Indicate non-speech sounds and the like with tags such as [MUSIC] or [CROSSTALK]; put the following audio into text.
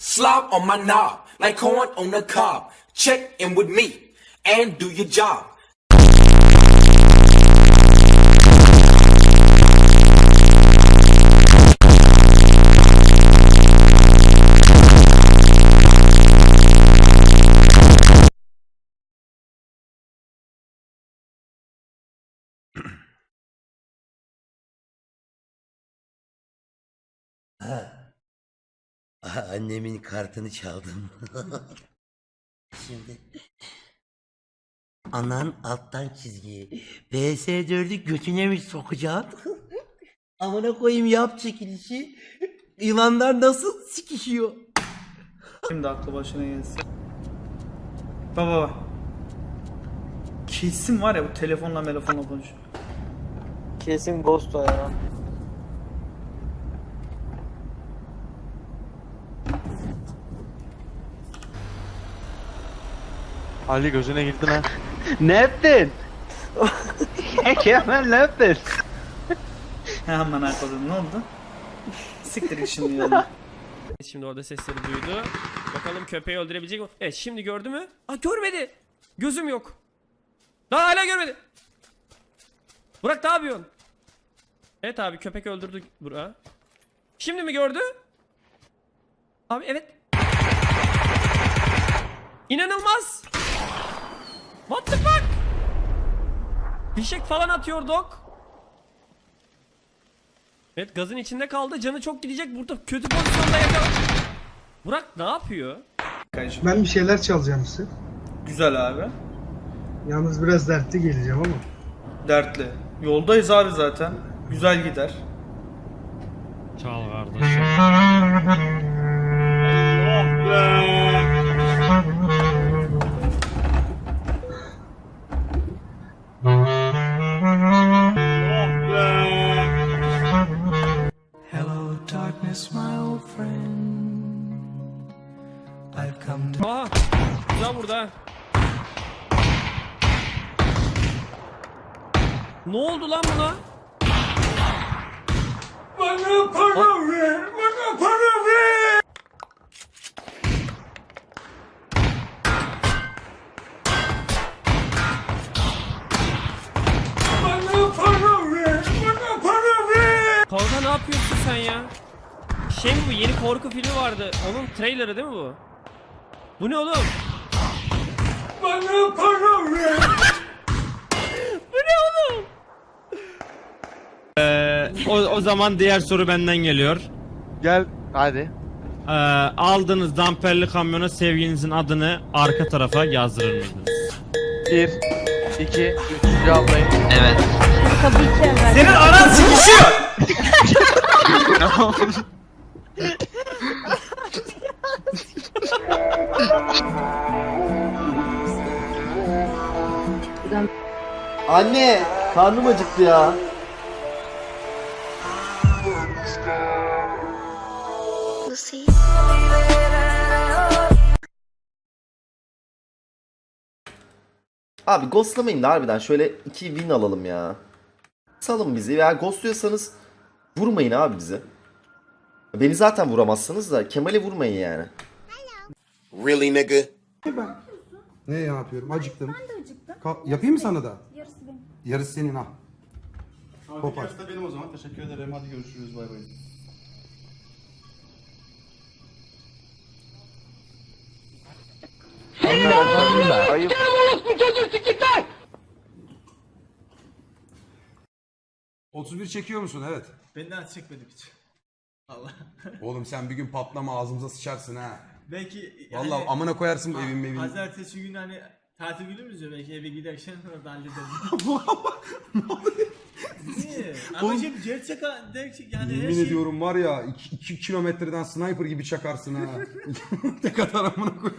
Slob on my knob, like corn on the cob. Check in with me and do your job. [CLEARS THROAT] Aha, annemin kartını çaldım. [LAUGHS] Şimdi anan alttan çizgiyi PS4'ü götüne mi sokacaksın? [LAUGHS] Amına koyayım yap çekilişi. Yılanlar nasıl sikişiyor? Şimdi aklı başına gelsin. Baba baba. Kesin var ya bu telefonla telefonla konuşuyor. Kesin Ghost o ya. Ali gözüne girdi lan. [LAUGHS] ne yaptın? [LAUGHS] Kemal ne yaptın? Hemen akıllı ne oldu? [LAUGHS] Siktir git şimdi yoluna. Şimdi orada sesleri duydu. Bakalım köpeği öldürebilecek mi? Evet şimdi gördü mü? Aa görmedi. Gözüm yok. Daha hala görmedi. Burak ne yapıyorsun? Evet abi köpek öldürdü Burak. Şimdi mi gördü? Abi evet. İnanılmaz. Fişek falan atıyor dok. Evet gazın içinde kaldı. Canı çok gidecek. Burada kötü pozisyonda yakaladı. Burak ne yapıyor? Ben bir şeyler çalacağım size. Güzel abi. Yalnız biraz dertli geleceğim ama. Dertli. Yoldayız abi zaten. Güzel gider. Çal kardeşim. Aa, güzel burada. Ne oldu lan buna? Bana para ver, bana para ver. Bana para ver, bana para ver. Kanka ne yapıyorsun sen ya? Şey mi bu yeni korku filmi vardı. Onun trailerı değil mi bu? Bu ne oğlum? Bana para ver. [LAUGHS] bu ne oğlum? O, o zaman diğer soru benden geliyor. Gel hadi. Ee, aldığınız damperli kamyona sevgilinizin adını arka tarafa yazdırır mıydınız? Bir, iki, üç cevaplayın. Senin anan sıkışıyor. [LAUGHS] [LAUGHS] Anne karnım acıktı ya. Lucy. Abi ghostlamayın da harbiden şöyle iki win alalım ya. Salın bizi. Eğer ghostluyorsanız vurmayın abi bizi. Beni zaten vuramazsınız da Kemal'i vurmayın yani. Really, nigga? Ne yapıyorum? Acıktım. Acıktım. yapayım mı sana da? Yarısı benim. Yarısı senin ha. Kopar. benim o zaman. Teşekkür ederim. Hadi görüşürüz. Bay bay. Ayıp. Hı. 31 çekiyor musun? Evet. Benden çekmedim hiç. Allah. [LAUGHS] Oğlum sen bir gün patlama ağzımıza sıçarsın ha. Belki Vallahi amına koyarsın bu evin evin. Pazartesi günü hani tatil günümüz ya belki eve giderken [LAUGHS] orada hallederiz. [LAUGHS] Niye? Ama şimdi gerçek gerçek yani her Yemin şey... ediyorum var ya 2 kilometreden sniper gibi çakarsın ha. [LAUGHS] Tek atar amına koy.